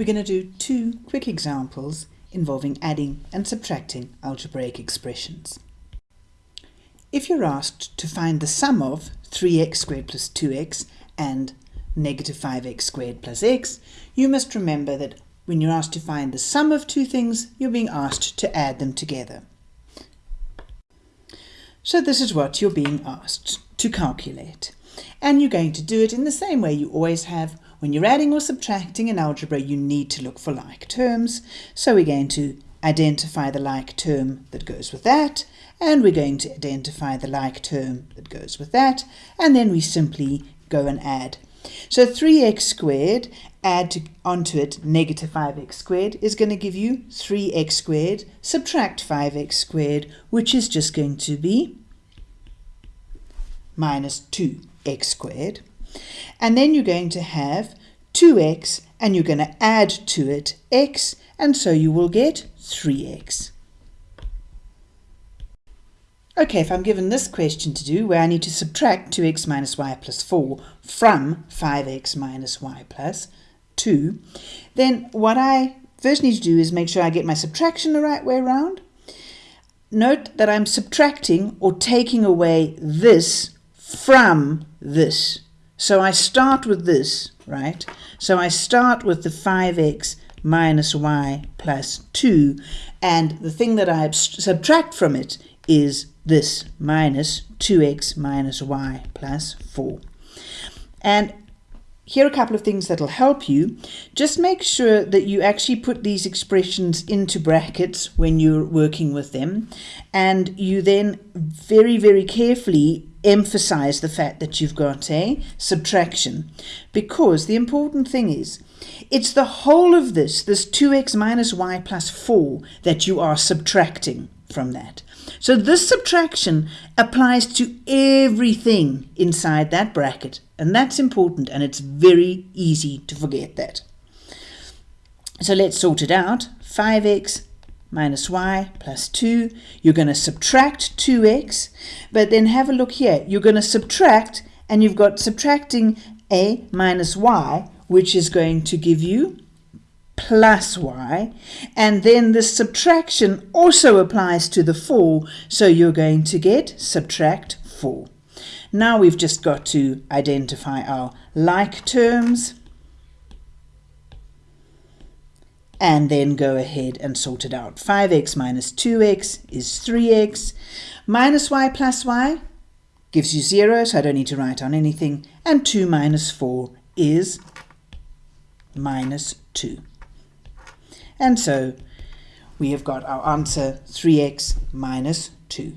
we're going to do two quick examples involving adding and subtracting algebraic expressions. If you're asked to find the sum of 3x squared plus 2x and negative 5x squared plus x, you must remember that when you're asked to find the sum of two things, you're being asked to add them together. So this is what you're being asked to calculate. And you're going to do it in the same way you always have. When you're adding or subtracting in algebra, you need to look for like terms. So we're going to identify the like term that goes with that, and we're going to identify the like term that goes with that, and then we simply go and add. So 3x squared, add to, onto it negative 5x squared, is going to give you 3x squared, subtract 5x squared, which is just going to be minus 2x squared. And then you're going to have 2x, and you're going to add to it x, and so you will get 3x. Okay, if I'm given this question to do, where I need to subtract 2x minus y plus 4 from 5x minus y plus 2, then what I first need to do is make sure I get my subtraction the right way around. Note that I'm subtracting or taking away this from this. So I start with this, right? So I start with the 5x minus y plus 2, and the thing that I subtract from it is this minus 2x minus y plus 4. And here are a couple of things that'll help you. Just make sure that you actually put these expressions into brackets when you're working with them. And you then very, very carefully emphasize the fact that you've got a subtraction. Because the important thing is, it's the whole of this, this 2x minus y plus 4, that you are subtracting from that. So this subtraction applies to everything inside that bracket. And that's important and it's very easy to forget that. So let's sort it out. 5x minus y plus 2. You're going to subtract 2x, but then have a look here. You're going to subtract, and you've got subtracting a minus y, which is going to give you plus y. And then the subtraction also applies to the 4, so you're going to get subtract 4. Now we've just got to identify our like terms and then go ahead and sort it out. 5x minus 2x is 3x. Minus y plus y gives you 0, so I don't need to write on anything. And 2 minus 4 is minus 2. And so we have got our answer 3x minus 2.